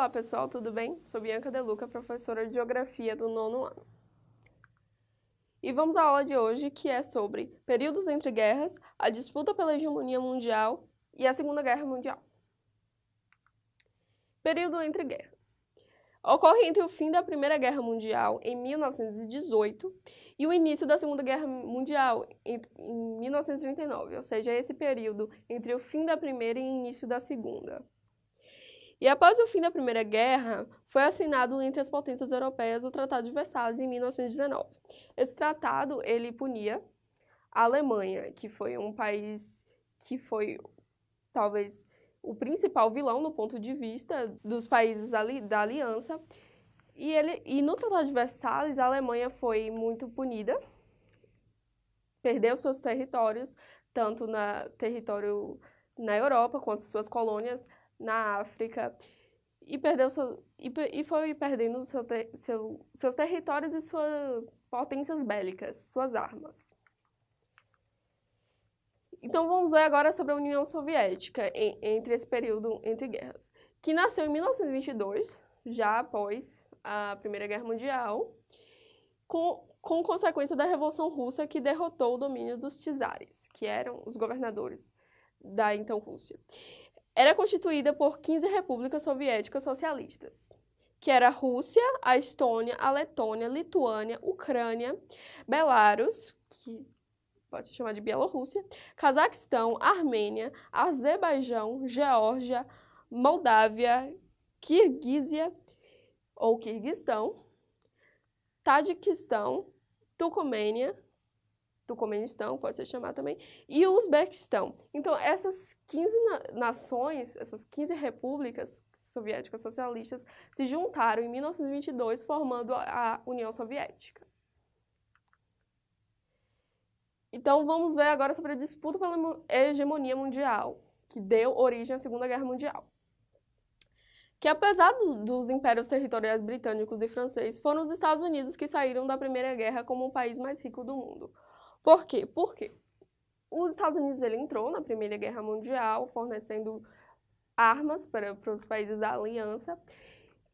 Olá pessoal, tudo bem? Sou Bianca Deluca, professora de Geografia do nono ano. E vamos à aula de hoje que é sobre períodos entre guerras, a disputa pela hegemonia mundial e a Segunda Guerra Mundial. Período entre guerras. Ocorre entre o fim da Primeira Guerra Mundial, em 1918, e o início da Segunda Guerra Mundial, em 1939, ou seja, esse período entre o fim da Primeira e o início da Segunda. E após o fim da Primeira Guerra, foi assinado entre as potências europeias o Tratado de Versalhes em 1919. Esse tratado, ele punia a Alemanha, que foi um país que foi talvez o principal vilão no ponto de vista dos países ali, da aliança. E, ele, e no Tratado de Versalhes, a Alemanha foi muito punida, perdeu seus territórios, tanto na território na Europa quanto suas colônias na África e perdeu seu, e, e foi perdendo seu, seu, seus territórios e suas potências bélicas, suas armas. Então vamos ver agora sobre a União Soviética em, entre esse período entre guerras, que nasceu em 1922, já após a Primeira Guerra Mundial, com, com consequência da Revolução Russa que derrotou o domínio dos czares, que eram os governadores da então Rússia era constituída por 15 repúblicas soviéticas socialistas, que era a Rússia, a Estônia, a Letônia, Lituânia, Ucrânia, Belarus, que pode se chamar de Bielorrússia, Cazaquistão, Armênia, Azerbaijão, Geórgia, Moldávia, Kirguísia ou Kirguistão, Tadiquistão, Turcomênia, Turcomenistão, pode ser chamado também, e o Uzbequistão. Então, essas 15 nações, essas 15 repúblicas soviéticas socialistas se juntaram em 1922, formando a União Soviética. Então, vamos ver agora sobre a disputa pela hegemonia mundial, que deu origem à Segunda Guerra Mundial. Que apesar do, dos impérios territoriais britânicos e francês, foram os Estados Unidos que saíram da Primeira Guerra como o país mais rico do mundo. Por quê? Porque os Estados Unidos ele entrou na Primeira Guerra Mundial fornecendo armas para, para os países da aliança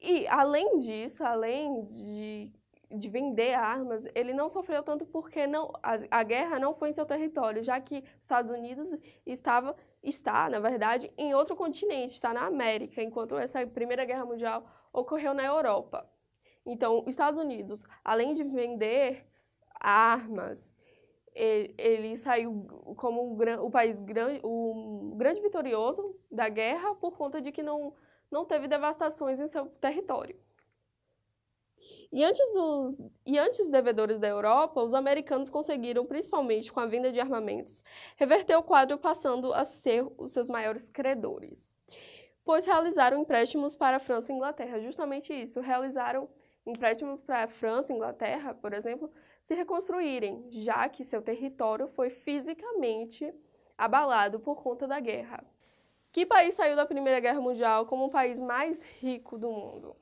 e, além disso, além de, de vender armas, ele não sofreu tanto porque não, a, a guerra não foi em seu território, já que os Estados Unidos estava, está, na verdade, em outro continente, está na América, enquanto essa Primeira Guerra Mundial ocorreu na Europa. Então, os Estados Unidos, além de vender armas ele, ele saiu como o, o país grande, o grande vitorioso da guerra por conta de que não, não teve devastações em seu território. E antes, dos, e antes dos devedores da Europa, os americanos conseguiram, principalmente com a venda de armamentos, reverter o quadro passando a ser os seus maiores credores. Pois realizaram empréstimos para a França e Inglaterra. Justamente isso, realizaram empréstimos para a França e Inglaterra, por exemplo, se reconstruírem, já que seu território foi fisicamente abalado por conta da guerra. Que país saiu da Primeira Guerra Mundial como o país mais rico do mundo?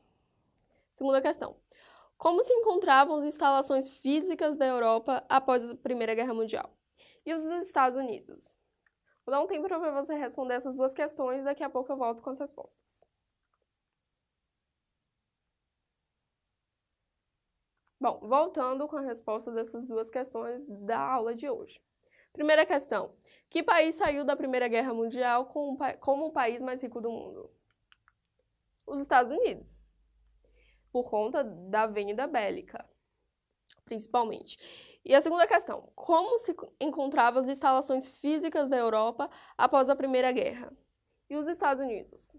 Segunda questão. Como se encontravam as instalações físicas da Europa após a Primeira Guerra Mundial? E os Estados Unidos? Vou dar um tempo para você responder essas duas questões daqui a pouco eu volto com as respostas. Bom, voltando com a resposta dessas duas questões da aula de hoje. Primeira questão. Que país saiu da Primeira Guerra Mundial como o país mais rico do mundo? Os Estados Unidos. Por conta da venda bélica, principalmente. E a segunda questão. Como se encontravam as instalações físicas da Europa após a Primeira Guerra? E os Estados Unidos?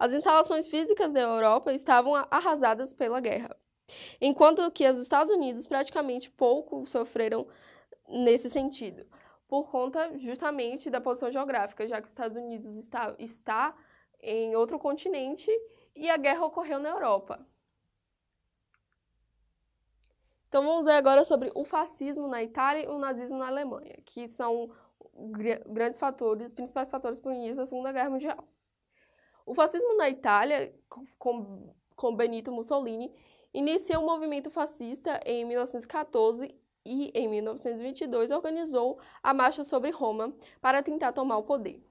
As instalações físicas da Europa estavam arrasadas pela guerra, enquanto que os Estados Unidos praticamente pouco sofreram nesse sentido, por conta justamente da posição geográfica, já que os Estados Unidos está, está em outro continente e a guerra ocorreu na Europa. Então vamos ver agora sobre o fascismo na Itália e o nazismo na Alemanha, que são grandes fatores, principais fatores para o início da Segunda Guerra Mundial. O fascismo na Itália, com, com Benito Mussolini, iniciou o um movimento fascista em 1914 e, em 1922, organizou a Marcha sobre Roma para tentar tomar o poder.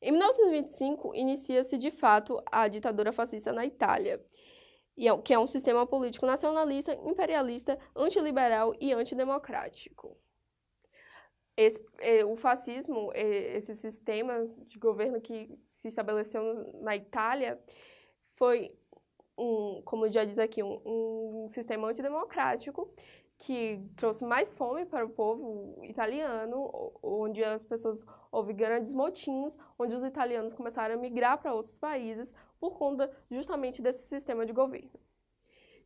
Em 1925, inicia-se de fato a ditadura fascista na Itália, é que é um sistema político nacionalista, imperialista, antiliberal e antidemocrático. Esse, é, o fascismo, é, esse sistema de governo que se estabeleceu na Itália, foi um, como já diz aqui, um, um sistema antidemocrático que trouxe mais fome para o povo italiano, onde as pessoas houve grandes motins, onde os italianos começaram a migrar para outros países por conta justamente desse sistema de governo.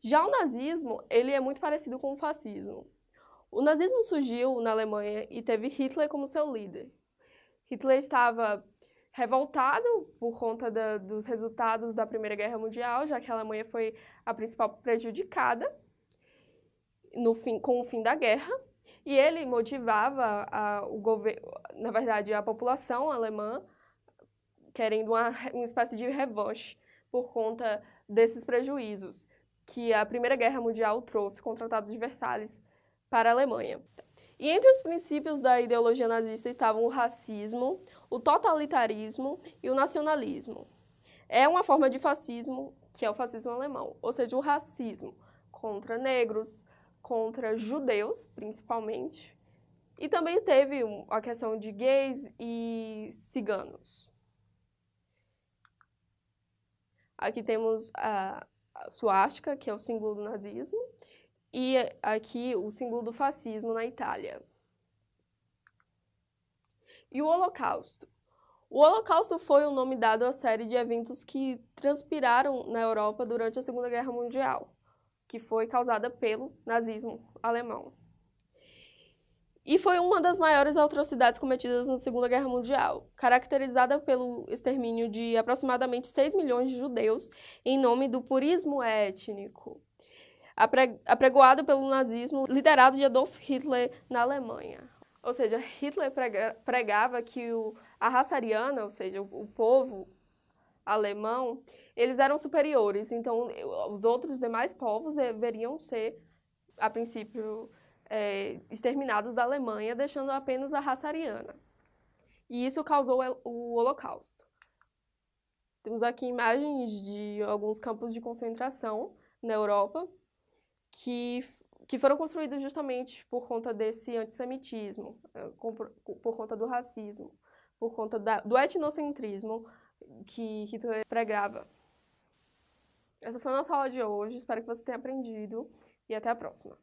Já o nazismo, ele é muito parecido com o fascismo. O nazismo surgiu na Alemanha e teve Hitler como seu líder. Hitler estava revoltado por conta da, dos resultados da Primeira Guerra Mundial, já que a Alemanha foi a principal prejudicada no fim, com o fim da guerra, e ele motivava a, o governo, na verdade, a população alemã querendo uma, uma espécie de revanche por conta desses prejuízos que a Primeira Guerra Mundial trouxe com o Tratado de Versalhes para a Alemanha. E entre os princípios da ideologia nazista estavam o racismo, o totalitarismo e o nacionalismo. É uma forma de fascismo que é o fascismo alemão, ou seja, o racismo contra negros, contra judeus, principalmente, e também teve a questão de gays e ciganos. Aqui temos a, suástica, que é o símbolo do nazismo, e aqui o símbolo do fascismo na Itália. E o Holocausto? O Holocausto foi o nome dado à série de eventos que transpiraram na Europa durante a Segunda Guerra Mundial, que foi causada pelo nazismo alemão. E foi uma das maiores atrocidades cometidas na Segunda Guerra Mundial, caracterizada pelo extermínio de aproximadamente 6 milhões de judeus em nome do purismo étnico apregoado pelo nazismo, liderado de Adolf Hitler na Alemanha. Ou seja, Hitler pregava que a raça ariana, ou seja, o, o povo alemão, eles eram superiores, então os outros demais povos deveriam ser, a princípio, é, exterminados da Alemanha, deixando apenas a raça ariana. E isso causou o Holocausto. Temos aqui imagens de alguns campos de concentração na Europa, que, que foram construídos justamente por conta desse antissemitismo, eh, por conta do racismo, por conta da, do etnocentrismo que Hitler pregava. Essa foi a nossa aula de hoje, espero que você tenha aprendido e até a próxima.